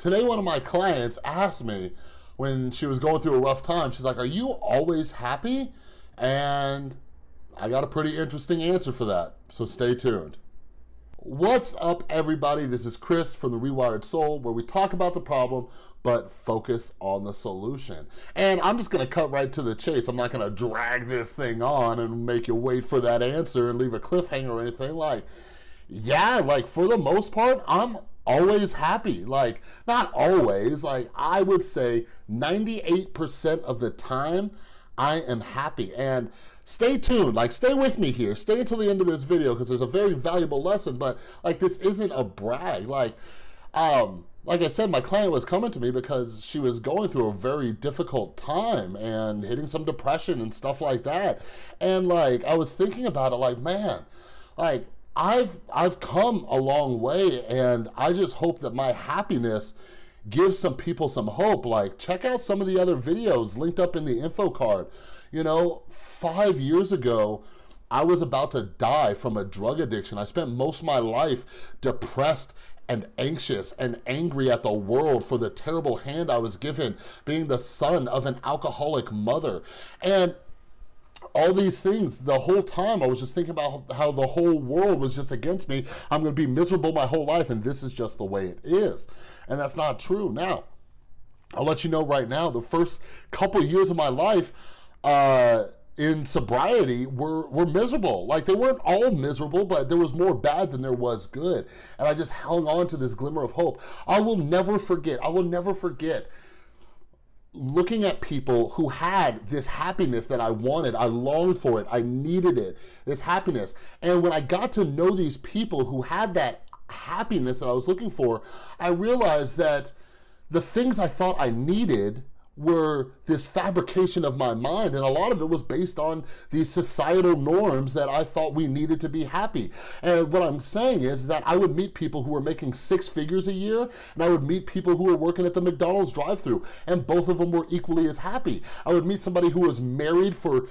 Today, one of my clients asked me when she was going through a rough time, she's like, are you always happy? And I got a pretty interesting answer for that, so stay tuned. What's up, everybody? This is Chris from The Rewired Soul, where we talk about the problem, but focus on the solution. And I'm just gonna cut right to the chase. I'm not gonna drag this thing on and make you wait for that answer and leave a cliffhanger or anything like, yeah, like for the most part, I'm always happy. Like, not always, like I would say 98% of the time, I am happy. And stay tuned, like stay with me here. Stay until the end of this video because there's a very valuable lesson, but like this isn't a brag. Like, um, like I said, my client was coming to me because she was going through a very difficult time and hitting some depression and stuff like that. And like, I was thinking about it like, man, like I've, I've come a long way and I just hope that my happiness gives some people some hope. Like check out some of the other videos linked up in the info card. You know, five years ago, I was about to die from a drug addiction. I spent most of my life depressed and anxious and angry at the world for the terrible hand I was given being the son of an alcoholic mother. And all these things the whole time I was just thinking about how the whole world was just against me I'm gonna be miserable my whole life and this is just the way it is and that's not true now I'll let you know right now the first couple years of my life uh in sobriety were, were miserable. Like they weren't all miserable, but there was more bad than there was good. And I just hung on to this glimmer of hope. I will never forget, I will never forget looking at people who had this happiness that I wanted, I longed for it, I needed it, this happiness. And when I got to know these people who had that happiness that I was looking for, I realized that the things I thought I needed were this fabrication of my mind and a lot of it was based on these societal norms that I thought we needed to be happy. And what I'm saying is that I would meet people who were making six figures a year and I would meet people who were working at the McDonald's drive through and both of them were equally as happy. I would meet somebody who was married for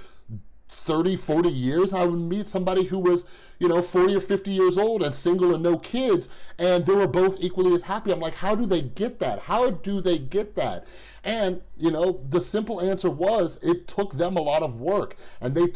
30, 40 years, I would meet somebody who was, you know, 40 or 50 years old and single and no kids, and they were both equally as happy. I'm like, how do they get that? How do they get that? And, you know, the simple answer was it took them a lot of work and they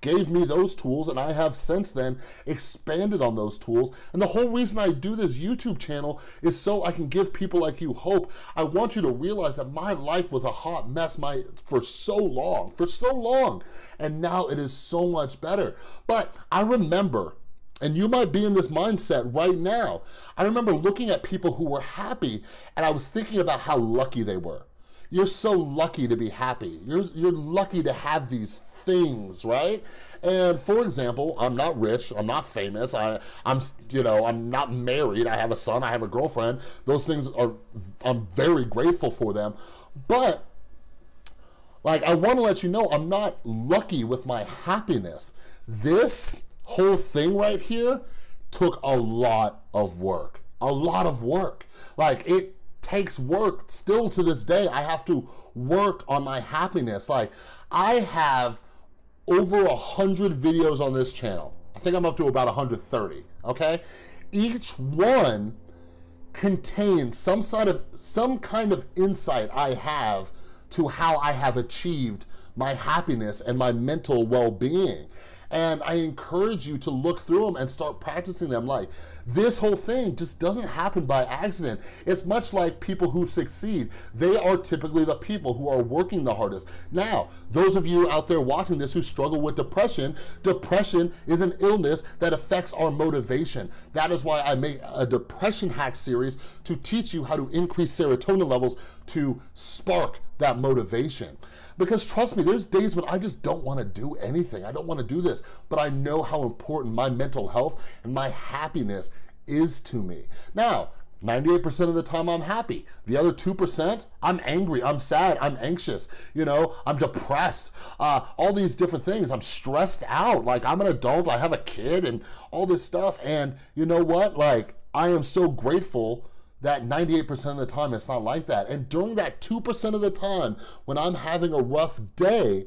gave me those tools and I have since then expanded on those tools. And the whole reason I do this YouTube channel is so I can give people like you hope. I want you to realize that my life was a hot mess my for so long, for so long. And now it is so much better. But I remember and you might be in this mindset right now. I remember looking at people who were happy and I was thinking about how lucky they were. You're so lucky to be happy. You're, you're lucky to have these things, right? And for example, I'm not rich, I'm not famous, I, I'm, you know, I'm not married, I have a son, I have a girlfriend. Those things are, I'm very grateful for them. But like, I wanna let you know, I'm not lucky with my happiness. This whole thing right here took a lot of work, a lot of work. Like it takes work still to this day. I have to work on my happiness. Like I have over a hundred videos on this channel. I think I'm up to about 130, okay? Each one contains some sort of some kind of insight I have to how I have achieved my happiness and my mental well-being. And I encourage you to look through them and start practicing them. Like this whole thing just doesn't happen by accident. It's much like people who succeed. They are typically the people who are working the hardest. Now, those of you out there watching this who struggle with depression, depression is an illness that affects our motivation. That is why I made a depression hack series to teach you how to increase serotonin levels to spark that motivation. Because trust me, there's days when I just don't wanna do anything. I don't wanna do this, but I know how important my mental health and my happiness is to me. Now, 98% of the time I'm happy. The other 2%, I'm angry, I'm sad, I'm anxious, you know, I'm depressed, uh, all these different things. I'm stressed out, like I'm an adult, I have a kid and all this stuff. And you know what, like I am so grateful that 98% of the time it's not like that. And during that 2% of the time when I'm having a rough day,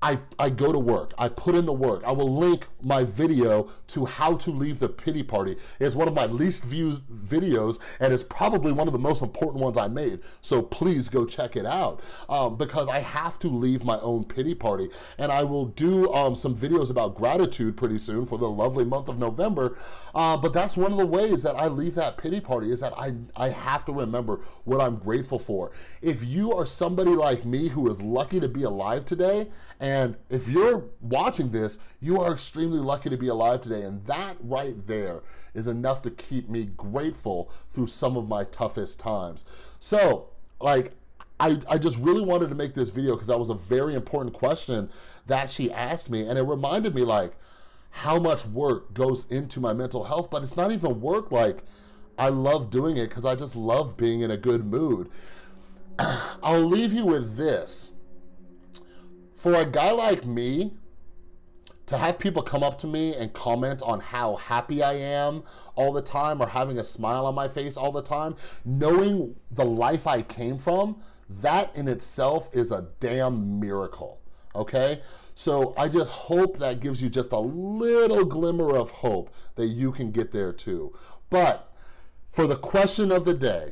I, I go to work, I put in the work. I will link my video to how to leave the pity party. It's one of my least viewed videos and it's probably one of the most important ones I made. So please go check it out um, because I have to leave my own pity party and I will do um, some videos about gratitude pretty soon for the lovely month of November. Uh, but that's one of the ways that I leave that pity party is that I, I have to remember what I'm grateful for. If you are somebody like me who is lucky to be alive today and if you're watching this, you are extremely lucky to be alive today. And that right there is enough to keep me grateful through some of my toughest times. So, like, I, I just really wanted to make this video because that was a very important question that she asked me. And it reminded me, like, how much work goes into my mental health, but it's not even work. Like, I love doing it because I just love being in a good mood. I'll leave you with this for a guy like me, to have people come up to me and comment on how happy I am all the time or having a smile on my face all the time, knowing the life I came from, that in itself is a damn miracle, okay? So I just hope that gives you just a little glimmer of hope that you can get there too. But for the question of the day,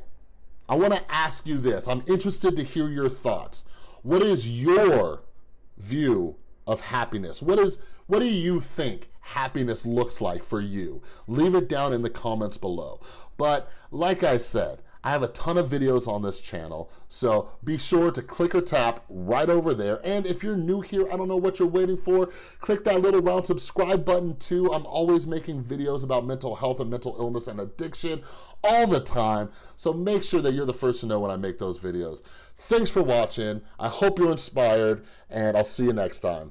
I wanna ask you this. I'm interested to hear your thoughts. What is your view of happiness? What is what do you think happiness looks like for you? Leave it down in the comments below. But like I said, I have a ton of videos on this channel, so be sure to click or tap right over there. And if you're new here, I don't know what you're waiting for, click that little round subscribe button too. I'm always making videos about mental health and mental illness and addiction all the time, so make sure that you're the first to know when I make those videos. Thanks for watching. I hope you're inspired, and I'll see you next time.